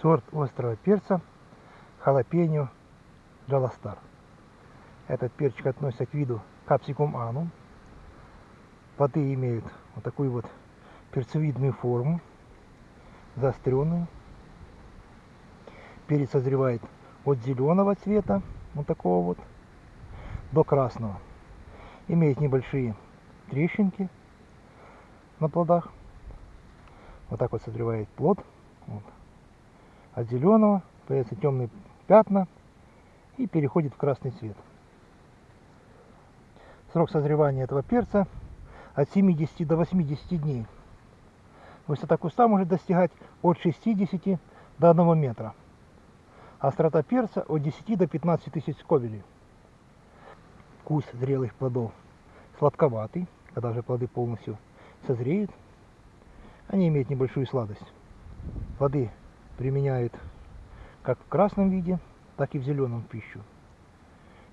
сорт острого перца халапеньо джаластар. Этот перчик относится к виду капсикум анум. Плоды имеют вот такую вот перцевидную форму, заостренную. Перец созревает от зеленого цвета, вот такого вот, до красного. Имеет небольшие трещинки на плодах. Вот так вот созревает плод. Вот. От зеленого появляются темные пятна и переходит в красный цвет. Срок созревания этого перца от 70 до 80 дней. Высота куста может достигать от 60 до 1 метра. Острота перца от 10 до 15 тысяч скобелей. Вкус зрелых плодов сладковатый, когда же плоды полностью созреют. Они имеют небольшую сладость. Плоды применяют как в красном виде, так и в зеленом пищу.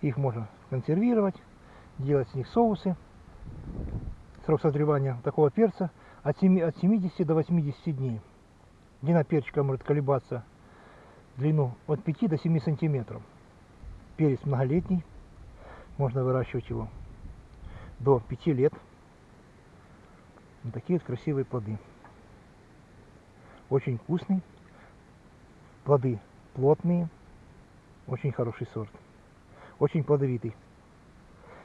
Их можно консервировать, делать с них соусы. Срок созревания такого перца от 70 до 80 дней. Длина перчика может колебаться длину от 5 до 7 сантиметров. Перец многолетний, можно выращивать его до 5 лет. Вот такие вот красивые плоды. Очень вкусный. Плоды плотные. Очень хороший сорт. Очень плодовитый.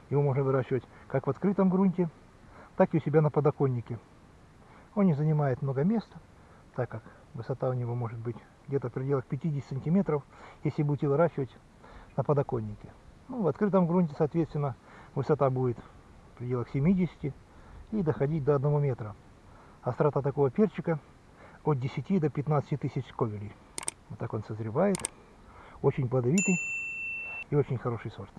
Его можно выращивать как в открытом грунте, так и у себя на подоконнике. Он не занимает много места, так как высота у него может быть где-то в пределах 50 сантиметров, если будете выращивать на подоконнике. Ну, в открытом грунте, соответственно, высота будет в пределах 70 и доходить до 1 метра. Острота такого перчика от 10 до 15 тысяч сковелей. Вот так он созревает. Очень плодовитый и очень хороший сорт.